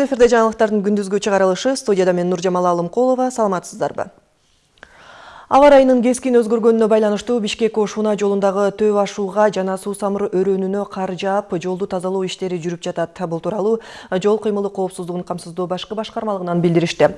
Эфирде жаңалықтардың күндүзгү чыгарылышы студияда мен Нуржамал Алымкулова. Саламатсыздарбы? Аба райынын кескин өзгөргөнүнө байланыштуу Бишкек Ошуна жолундагы төп ашууга жана суу самыр өрөөнүнө кар жаап, жолду тазалоо иштери жүрүп жатат. Бул тууралуу жол кыймылы коопсуздугун камсыздоо башкы башкармалыгынан билдиришти.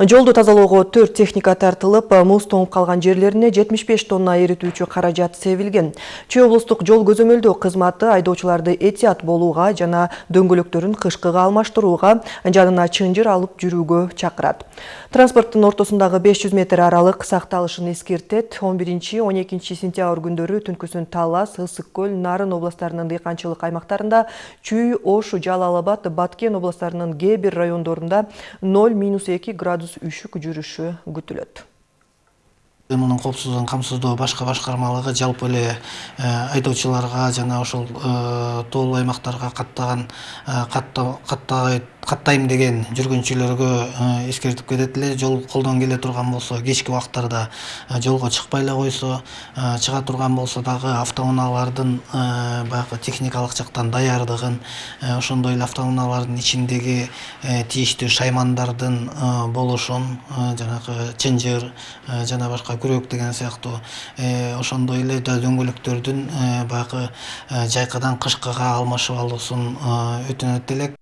Жолду тазалоого 4 техника тартылып, муз тоңуп калган жерлерине 75 тонна эритүүчү каражат себилген. Чүй облустук жол көзөмөлдөө кызматы айдоочуларды этият болууга жана дөңгөлөктөрүн кышкыга алмаштырууга, жанына чынжыр алып жүрүүгө чакырат. Транспорттун ортосундагы 500 метр аралык сакталыш эскертет. 11-12 сентябрь күндөрү түнкүсүн талас ысык көл нарын областарынын дыйканчылык аймактарында чүй ош жалал абад баткен областарынын кээ бир райондорунда 0-2 градус үшүк жүрүшү күтүлөт. Кыймылдын коопсуздугун камсыздоо башкы башкармалыгы жалпы эле айдоочуларга жана ошол тоолуу аймактарга каттаган каттаган каттайм деген жүргүнчүлөргө эскертип кетет эле жол колдон келе турган болсо кечки убактарда жолго чыкпай эле койсо чыга турган болсо дагы автоунаалардын баягы техникалык жактан даярдыгын ошондой эле автоунаалардын ичиндеги тийиштүү шаймандардын болушун жанагы чынжыр жана башка күрөк деген сыяктуу ошондой эле дөңгөлөктөрдүн баягы жайкадан кышкыга алмашып алуусун өтүнөт элек.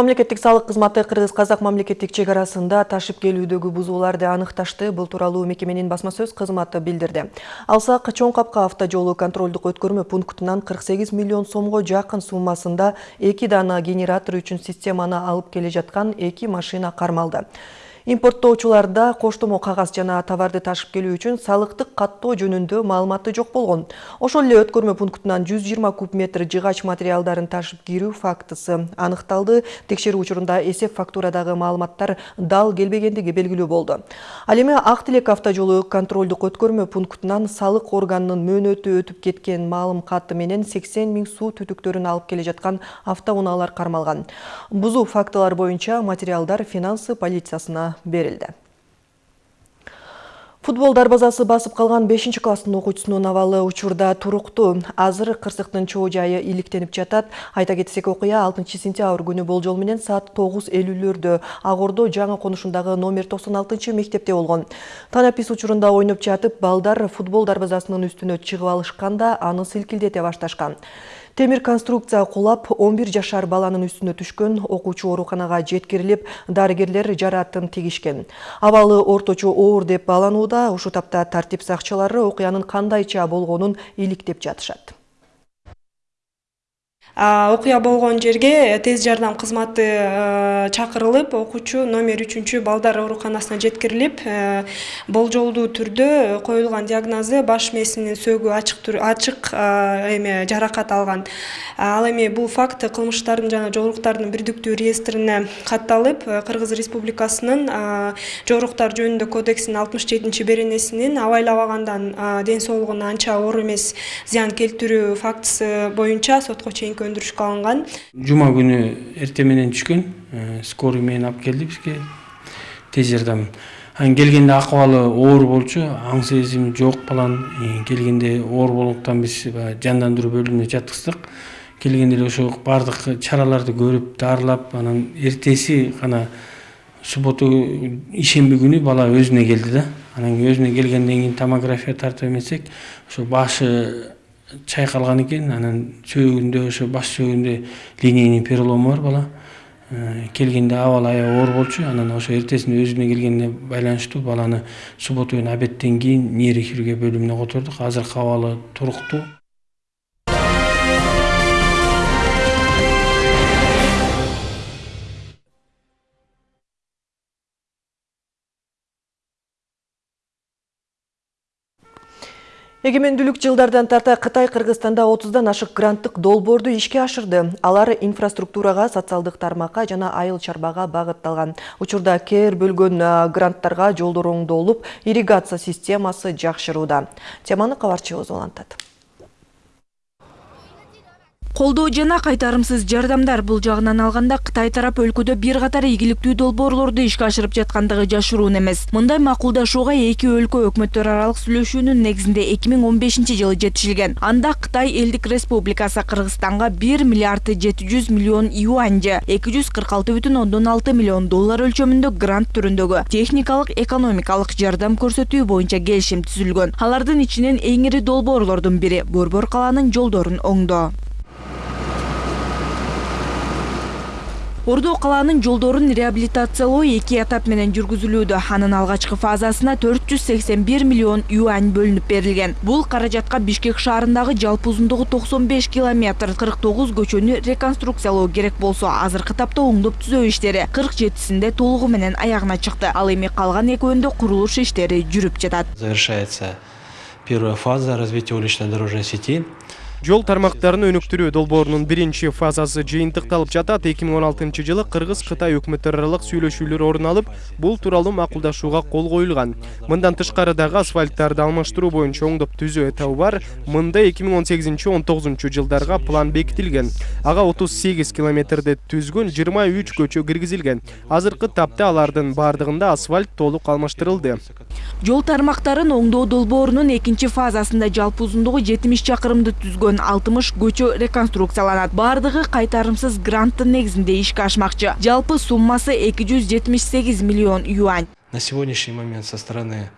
Мамлекеттик салык кызматы Кыргыз Казак мамлекеттик чек арасында ташып келүүдөгү бузууларды аныкташты. Бул тууралуу мекеменин басма сөз кызматы билдирди. Алсак Чоң Капка автожолу контролдук өткөрмө пунктунан 48 миллион сомго жакын суммасында эки дана генератор үчүн системаны алып келе жаткан эки машина кармалды. Импорттоочуларда коштомо кагаз жана товарды ташып келүү үчүн салыктык каттоо жөнүндө маалыматы жок болгон. Ошол эле өткөрмө пунктунан 120 куб метр жыгач материалдарын ташып кирүү фактысы аныкталды. Текшерүү учурунда эсеп фактурадагы маалыматтар дал келбегендиги белгилүү болду. Ал эми ак тилек автожолу контролдук өткөрмө пунктунан салык органынын мөөнөтү өтүп кеткен маалым каты менен 80 миң суу түтүктөрүн алып келе жаткан автоунаалар кармалган. Бузуу фактылары боюнча материалдар финансы полициясына берилди. Футбол дарбазасы басып калган 5 класстын окуучусунун абалы учурда туруктуу азыр кырсыктын чоо жайы иликтенип жатат. Айта кетсек окуя 6 сентябрь күнү болжол менен саат 9:50лөрдө ак ордо жаңы конушундагы номер 96 мектепте болгон. Танапис учурунда ойноп жатып балдар футбол дарбазасынын үстүнө чыгып алышканда аны силкилдете башташкан темир конструкция кулап 11 жашар баланын үстүнө түшкөн окуучу ооруканага жеткирилип дарыгерлер жараатын тигишкен. Абалы орточо оор деп бааланууда ушул тапта тартип сакчылары окуянын кандайча болгонун иликтеп жатышат окуя болгон жерге тез жардам кызматы чакырылып окуучу номер үчүнчү балдар ооруканасына жеткирилип болжолдуу түрдө коюлган диагнозу баш мээсинин сөөгү ачык ачык эме жаракат алган. Ал эми бул факт кылмыштардын жана жоруктардын бирдиктүү реестрине катталып кыргыз республикасынын жоруктар жөнүндө кодексинин алтымыш жетинчи беренесинин абайлабагандан ден соолугуна анча оор эмес зыян келтирүү фактысы боюнча сотко чейинки өндүрүшкө алынган жума күнү эртең менен түшкөн э, скорый менен алып келди бизге тез жардам анан келгенде акыбалы оор болчу аң сезим жок баланын э, келгенде оор болгондуктан биз баягы жандандыруу бөлүмүнө жаткыздык келгенде эле ошо баардык чараларды көрүп дарылап анан эртеси гана суббота ишемби күнү бала өзүнө келди да. Анан өзүнө келгенден кийин томография тартып эмесек ошо башы чайкалган экен анан сөөгүндө ошо баш сөөгүндө линейный перелому бар бала. Э, келгенде абалы аябай оор болчу анан ошо эртесинде өзүнө келгенине байланыштуу баланы суббота күнү обедтен кийин нейрохирургия бөлүмүнө котордук. Азыркы абалы туруктуу эгемендүүлүк жылдардан тарта кытай кыргызстанда отуздан ашык гранттык долбоорду ишке ашырды. Алар инфраструктурага социалдык тармакка жана айыл чарбага багытталган учурда кээр бөлгөн гранттарга жолдор оңдолуп ирригация системасы жакшырууда теманы кабарчыбыз улантат колдоо жана кайтарымсыз жардамдар бул жагынан алганда кытай тарап өлкөдө бир катар ийгиликтүү долбоорлорду ишке ашырып жаткандыгы жашыруун эмес. Мындай макулдашууга эки өлкө өкмөттөр аралык сүйлөшүүнүн негизинде эки миң он бешинчи жылы жетишилген. Анда кытай элдик республикасы кыргызстанга бир миллиард жети жүз миллион юань же эки жүз кырк алты бүтүн ондон алты миллион доллар өлчөмүндө грант түрүндөгү техникалык экономикалык жардам көрсөтүү боюнча келишим түзүлгөн. Алардын ичинен эң ири долбоорлордун бири борбор калаанын жолдорун оңдоо ордо калаанын жолдорун реабилитациялоо эки этап менен жүргүзүлүүдө. Анын алгачкы фазасына төрт жүз сексен бир миллион юань бөлүнүп берилген. Бул каражатка бишкек шаарындагы жалпы узундугу токсон беш километр кырк тогуз көчөнү реконструкциялоо керек болсо азыркы тапта оңдоп түзөө иштери кырк жетисинде толугу менен аягына чыкты. Ал эми калган экөөнүндө курулуш иштери жүрүп жатат. Завершается первая фаза развития уличной дорожной сети. Жол тармактарын өнүктүрүү долбоорунун биринчи фазасы жыйынтыкталып жатат эки миң он алтынчы жылы кыргыз кытай өкмөттөр аралык сүйлөшүүлөр орун алып бул тууралуу макулдашууга кол коюлган мындан тышкары дагы асфальттарды алмаштыруу боюнча оңдоп түзөө этабы бар. Мында эки миң он сегизинчи он тогузунчу жылдарга план бекитилген ага отуз сегиз километрди түзгөн жыйырма үч көчө киргизилген азыркы тапта алардын баардыгында асфальт толук алмаштырылды. Жол тармактарын оңдоо долбоорунун экинчи фазасында жалпы узундугу жетимиш чакырымды түзгөн. Алтымыш көчө реконструкцияланат. Баардыгы кайтарымсыз гранттын негизинде ишке ашмакчы. Жалпы суммасы эки жүз жетимиш сегиз миллион юань. На сегодняшний момент со стороны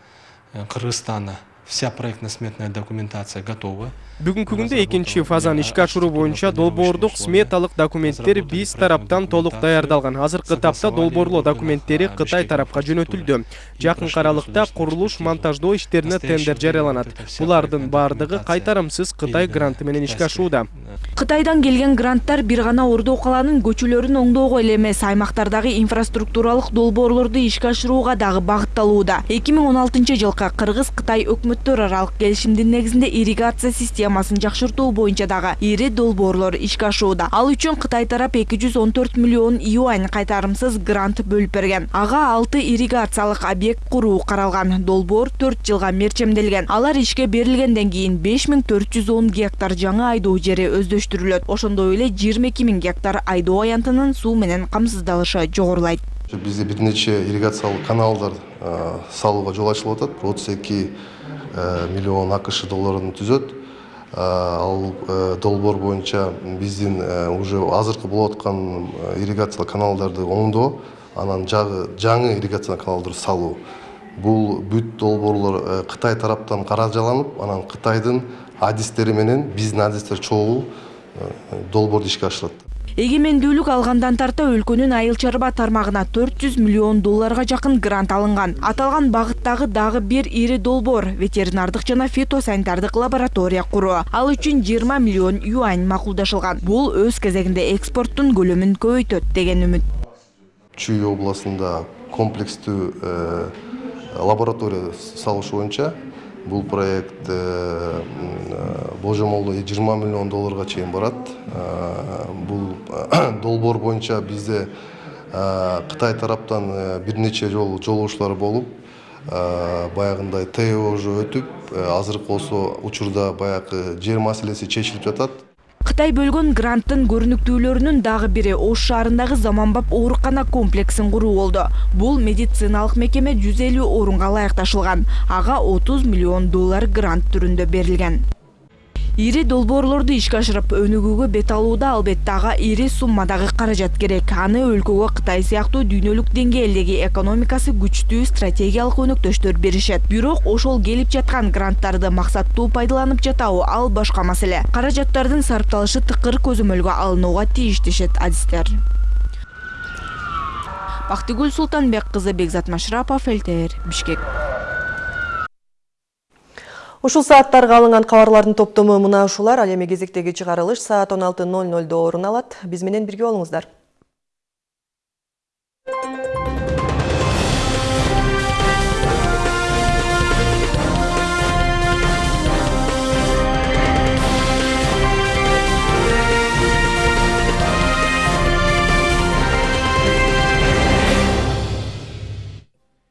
э, Кыргызстана вся проектно-сметная документация готова. Бүгүнкү күндө экинчи фазаны ишке ашыруу боюнча долбоордук сметалык документтер биз тараптан толук даярдалган азыркы тапта долбоорлоо документтери кытай тарапка жөнөтүлдү жакынкы аралыкта курулуш монтаждоо иштерине тендер жарыяланат булардын баардыгы кайтарымсыз кытай гранты менен ишке ашууда кытайдан келген гранттар бир гана ордо калаанын көчөлөрүн оңдоого эле эмес аймактардагы инфраструктуралык долбоорлорду ишке ашырууга дагы багытталууда эки миң он алтынчы жылкы кыргыз кытай өкмөттөр аралык келишимдин негизинде ирригация системасын жакшыртуу боюнча дагы ири долбоорлор ишке ашууда ал үчүн кытай тарап эки жүз он төрт миллион юань кайтарымсыз грант бөлүп берген. Ага алты ирригациялык объект куруу каралган долбоор төрт жылга мерчемделген. Алар ишке берилгенден кийин беш миң төрт жүз он гектар жаңы айдоо жери өздөштүрүлөт ошондой эле жыйырма эки миң гектар айдоо аянтынын суу менен камсыздалышы жогорулайт. Бизде бир нече каналдар э, салууга жол ачылып атат. Отуз эки миллион акш долларын түзөт. Э, ал э, долбоор боюнча биздин э, уже азыркы болуп аткан ирригациялык каналдарды оңдоо анан жагы жаңы ирригациялык каналдарды салуу бул бүт долбоорлор кытай тараптан каражаланып анан кытайдын адистери менен биздин адистер чогуу долбоорду ишке ашырат. Эгемендүүлүк алгандан тарта өлкөнүн айыл чарба тармагына төрт жүз миллион долларга жакын грант алынган. Аталган багыттагы дагы бир ири долбоор ветеринардык жана фитосанитардык лаборатория куруу ал үчүн жыйырма миллион юань макулдашылган. Бул өз кезегинде экспорттун көлөмүн көбөйтөт деген үмүт. Чүй областында комплекстүү лаборатория салыш боюнча бул проект болжомолдо жыйырма миллион долларга чейин барат бул долбоор боюнча бизде кытай тараптан бир нече жолу жолугушуулар болуп баягындай то уже өтүп азыркы болсо учурда жер маселеси чечилип жатат кытай бөлгөн гранттын көрүнүктүүлөрүнүн дагы бири ош шаарындагы заманбап оорукана комплексин куруу болду бул медициналык мекеме жүз элүү орунга ылайыкташылган ага отуз миллион доллар грант түрүндө берилген ири долбоорлорду ишке ашырып өнүгүүгө бет алууда албетте ага ири суммадагы каражат керек. Аны өлкөгө кытай сыяктуу дүйнөлүк деңгээлдеги экономикасы күчтүү стратегиялык өнөктөштөр беришет. Бирок ошол келип жаткан гранттарды максаттуу пайдаланып жатабы ал башка маселе. Каражаттардын сарпталышы тыкыр көзөмөлгө алынууга тийиш дешет адистер. Бактыгүл султанбек кызы бекзат машрапов лтр бишкек Ушул сааттарга алынган кабарлардын топтому мына ушулар. Ал эми кезектеги чыгарылыш саат 16:00 орун алат. Биз менен бирге болуңуздар.